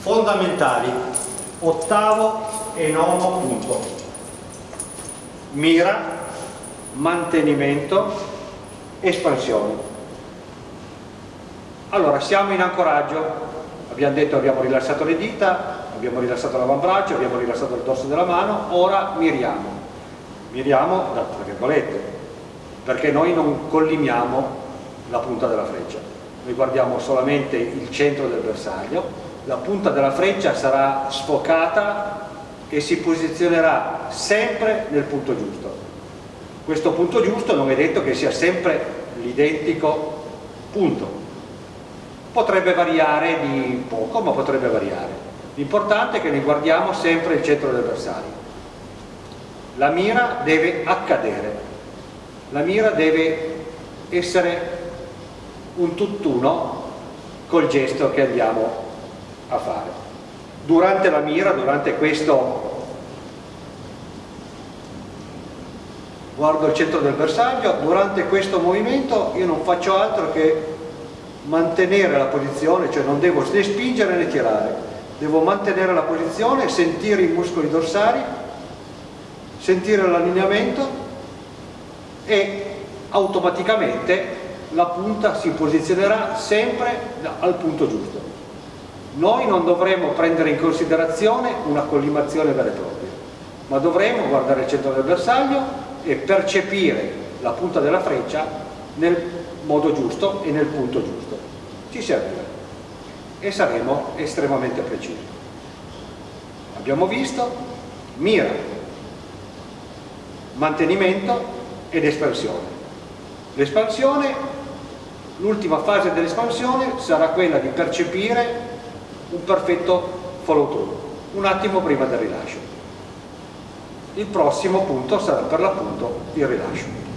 fondamentali ottavo e nono punto. Mira mantenimento espansione. Allora siamo in ancoraggio. Abbiamo detto abbiamo rilassato le dita abbiamo rilassato l'avambraccio abbiamo rilassato il dorso della mano. Ora miriamo. Miriamo tra virgolette perché noi non collimiamo la punta della freccia. Noi guardiamo solamente il centro del bersaglio la punta della freccia sarà sfocata e si posizionerà sempre nel punto giusto. Questo punto giusto non è detto che sia sempre l'identico punto. Potrebbe variare di poco ma potrebbe variare. L'importante è che ne guardiamo sempre il centro del bersaglio. La mira deve accadere. La mira deve essere un tutt'uno col gesto che andiamo a fare. Durante la mira, durante questo guardo il centro del bersaglio, durante questo movimento io non faccio altro che mantenere la posizione, cioè non devo né spingere né tirare, devo mantenere la posizione, sentire i muscoli dorsali, sentire l'allineamento e automaticamente la punta si posizionerà sempre al punto giusto. Noi non dovremo prendere in considerazione una collimazione vera e propria, ma dovremo guardare il centro del bersaglio e percepire la punta della freccia nel modo giusto e nel punto giusto. Ci servirà e saremo estremamente precisi. Abbiamo visto mira, mantenimento ed espansione. L'espansione, l'ultima fase dell'espansione sarà quella di percepire un perfetto follow through, un attimo prima del rilascio. Il prossimo punto sarà per l'appunto il rilascio.